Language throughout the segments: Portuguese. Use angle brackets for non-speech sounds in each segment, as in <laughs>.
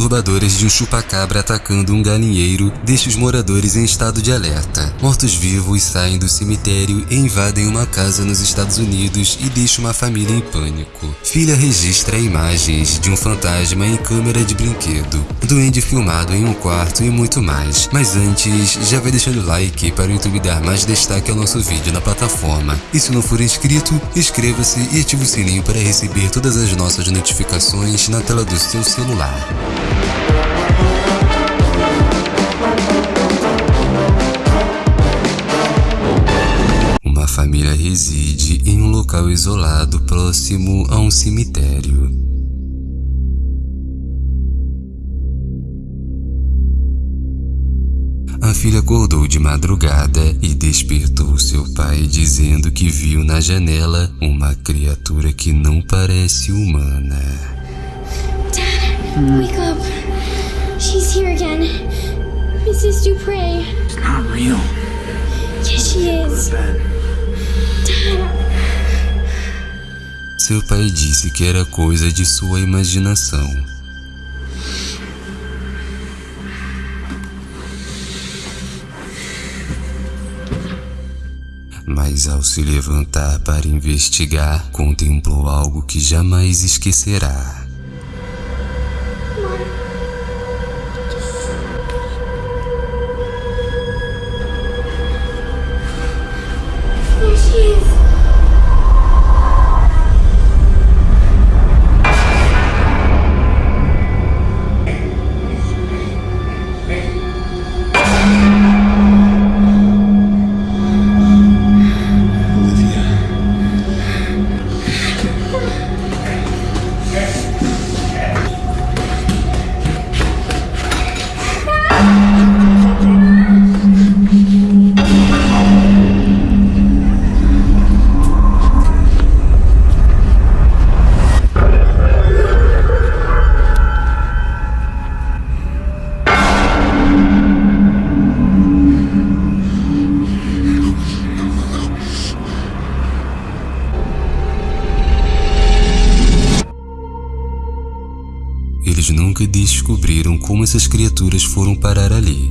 perturbadoras de um chupacabra atacando um galinheiro deixa os moradores em estado de alerta. Mortos-vivos saem do cemitério e invadem uma casa nos Estados Unidos e deixam uma família em pânico. Filha registra imagens de um fantasma em câmera de brinquedo, duende filmado em um quarto e muito mais. Mas antes, já vai deixando o like para o YouTube dar mais destaque ao nosso vídeo na plataforma. E se não for inscrito, inscreva-se e ative o sininho para receber todas as nossas notificações na tela do seu celular. Uma família reside em um local isolado próximo a um cemitério. A filha acordou de madrugada e despertou seu pai dizendo que viu na janela uma criatura que não parece humana. Wake up. She's here again. Mrs. Dupre. It's not real. Yes, she is. Seu pai disse que era coisa de sua imaginação. Mas ao se levantar para investigar, contemplou algo que jamais esquecerá. Eles nunca descobriram como essas criaturas foram parar ali.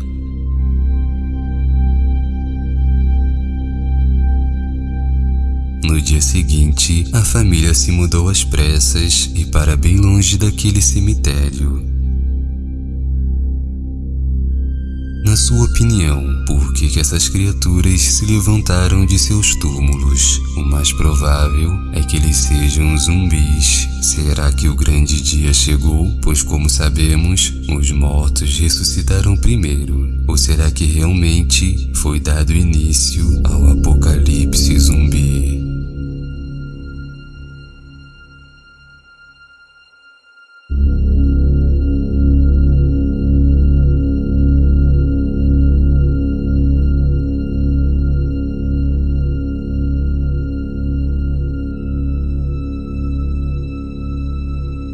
No dia seguinte, a família se mudou às pressas e para bem longe daquele cemitério. Na sua opinião, por que, que essas criaturas se levantaram de seus túmulos? O mais provável é que eles sejam zumbis. Será que o grande dia chegou? Pois, como sabemos, os mortos ressuscitaram primeiro. Ou será que realmente foi dado início ao apocalipse zumbi?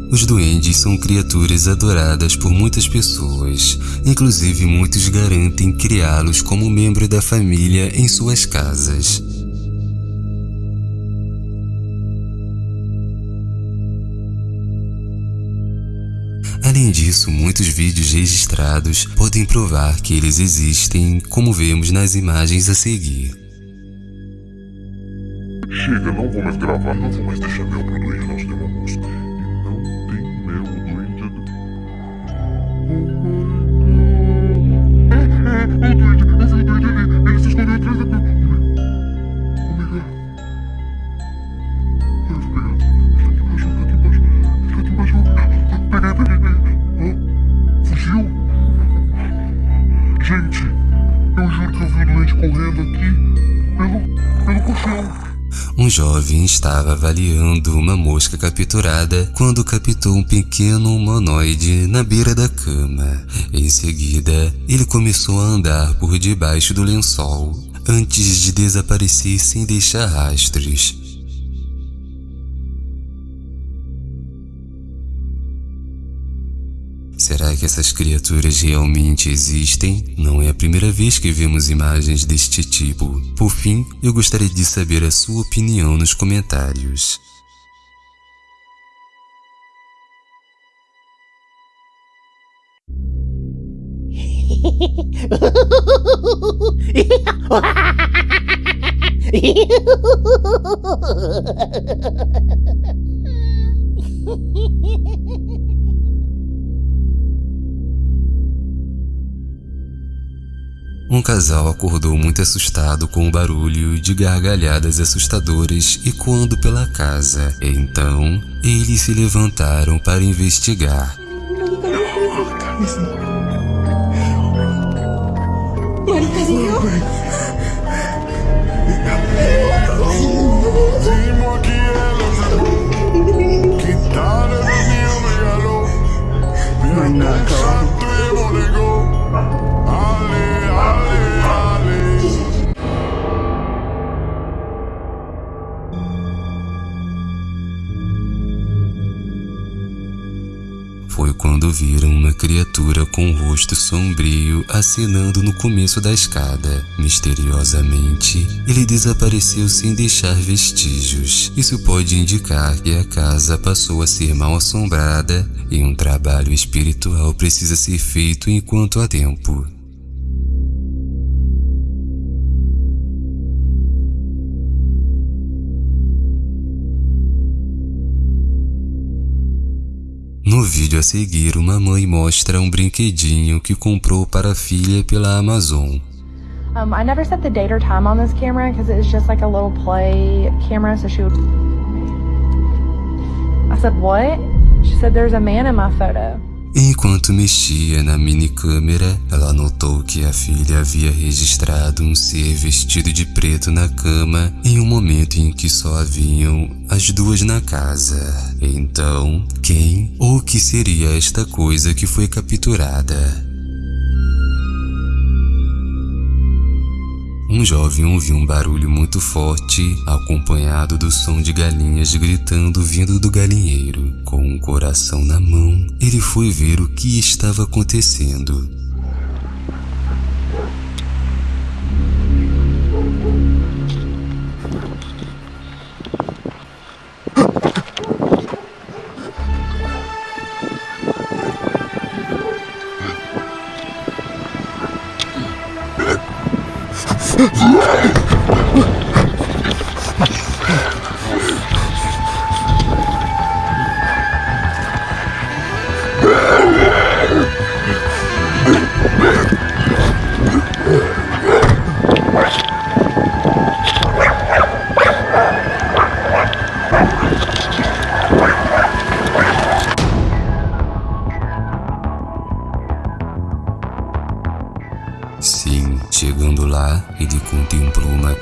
Os duendes são criaturas adoradas por muitas pessoas, inclusive muitos garantem criá-los como membro da família em suas casas. Além disso, muitos vídeos registrados podem provar que eles existem, como vemos nas imagens a seguir. Chega, não vou mais gravar, não vou mais deixar mel pro doente, nós é do... jovem estava avaliando uma mosca capturada quando captou um pequeno humanoide na beira da cama. Em seguida, ele começou a andar por debaixo do lençol, antes de desaparecer sem deixar rastros. Será que essas criaturas realmente existem? Não é a primeira vez que vemos imagens deste tipo. Por fim, eu gostaria de saber a sua opinião nos comentários. <laughs> Um casal acordou muito assustado com o barulho de gargalhadas assustadoras ecoando pela casa. Então, eles se levantaram para investigar. Dis-moi viram uma criatura com o rosto sombrio acenando no começo da escada. Misteriosamente, ele desapareceu sem deixar vestígios. Isso pode indicar que a casa passou a ser mal assombrada e um trabalho espiritual precisa ser feito enquanto há tempo. Vídeo a seguir, uma mãe mostra um brinquedinho que comprou para a filha pela Amazon. Um, I never set the date or time on this camera because it's just like a little play camera. So she would. I said, What? She said, There's a man in my photo. Enquanto mexia na mini câmera, ela notou que a filha havia registrado um ser vestido de preto na cama em um momento em que só haviam as duas na casa. Então, quem ou que seria esta coisa que foi capturada? Um jovem ouviu um barulho muito forte, acompanhado do som de galinhas gritando vindo do galinheiro. Com coração na mão, ele foi ver o que estava acontecendo.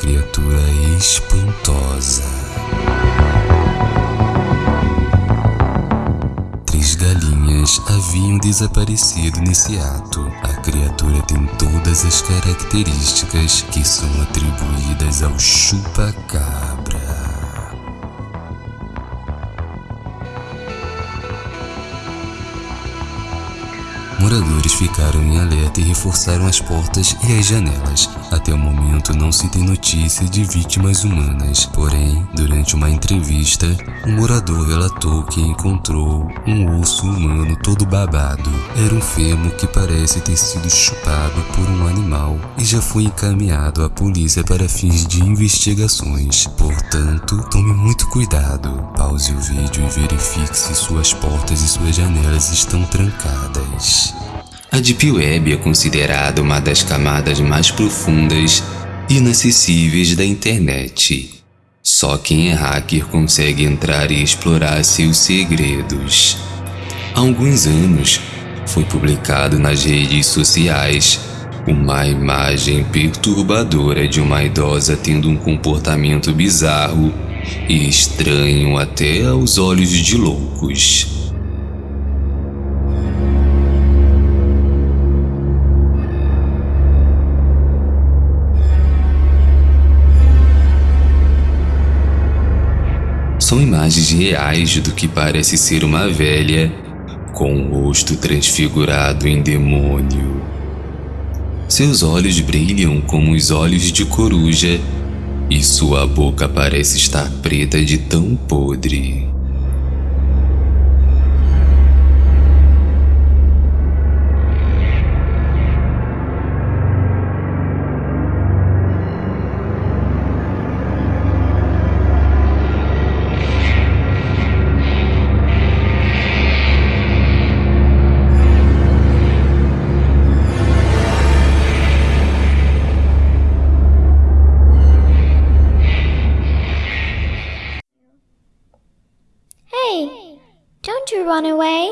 Criatura espantosa. Três galinhas haviam desaparecido nesse ato. A criatura tem todas as características que são atribuídas ao chupa-cabra. Moradores ficaram em alerta e reforçaram as portas e as janelas. Até o momento não se tem notícia de vítimas humanas. Porém, durante uma entrevista, um morador relatou que encontrou um osso humano todo babado. Era um fêmur que parece ter sido chupado por um animal e já foi encaminhado à polícia para fins de investigações. Portanto, tome muito cuidado. Pause o vídeo e verifique se suas portas e suas janelas estão trancadas. A Deep Web é considerada uma das camadas mais profundas e inacessíveis da internet. Só quem é hacker consegue entrar e explorar seus segredos. Há alguns anos, foi publicado nas redes sociais uma imagem perturbadora de uma idosa tendo um comportamento bizarro e estranho até aos olhos de loucos. São imagens reais do que parece ser uma velha com o rosto transfigurado em demônio. Seus olhos brilham como os olhos de coruja e sua boca parece estar preta de tão podre. Run away.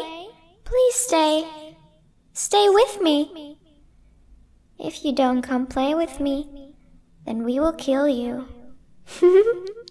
Please stay. Stay with me. If you don't come play with me, then we will kill you. <laughs>